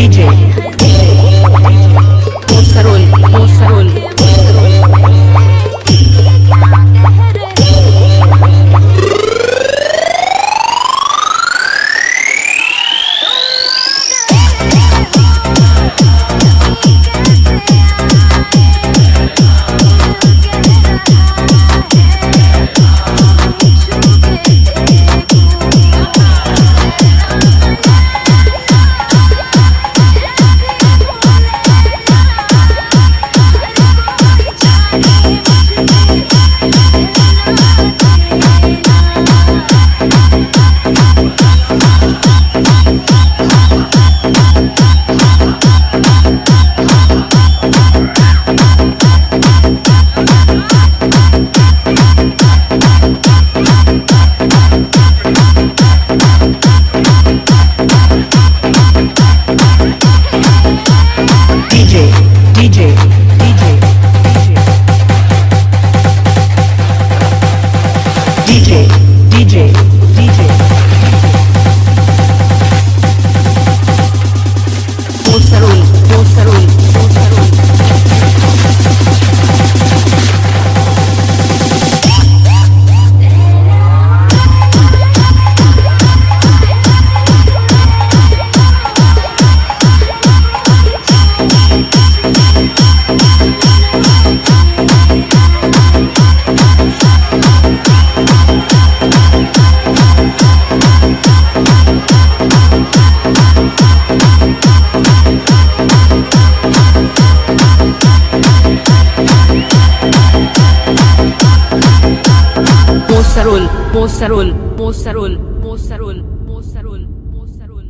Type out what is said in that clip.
DJ. Пост король, пост король. DJ, DJ, DJ, DJ, DJ, DJ, Posterol. Mosarol, Mosarol, Mosarol, Mosarol, Mosarol, Mosarol,